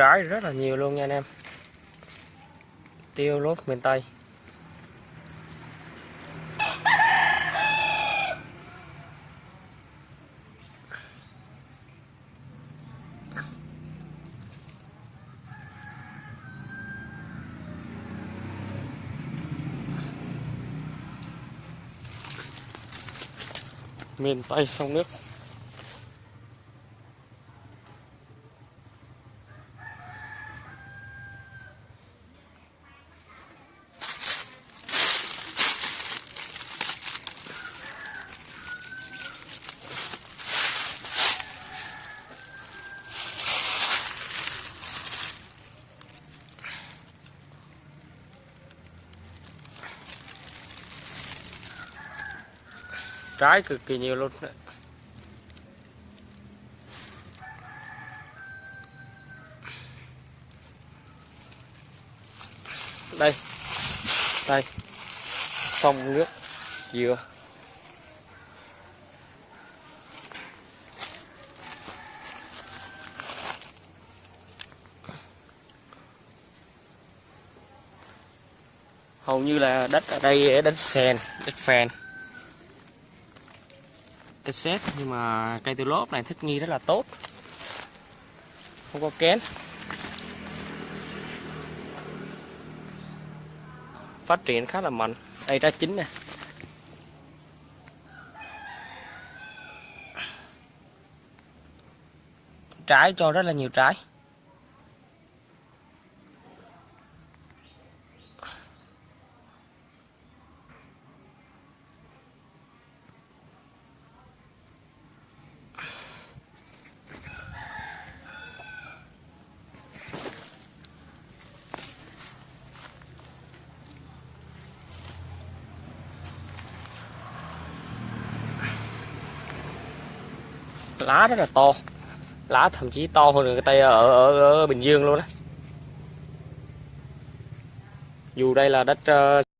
trái rất là nhiều luôn nha anh em. Tiêu lốt miền Tây. Miền Tây sông nước. Trái cực kỳ nhiều luôn. Đấy. đây. Đây. Sông nước. Dừa. Hầu như là đất ở đây ờ, đất sền đất phèn đất xét nhưng mà cây tiêu lốp này thích nghi rất là tốt. Không có kén. Phát triển khá là mạnh. Đây ra chín nè. Trái, cho rất là nhiều trái. Lá rất là to. Lá thậm chí to hơn người tay ở, ở, ở Bình Dương luôn á. Dù đây là đất uh,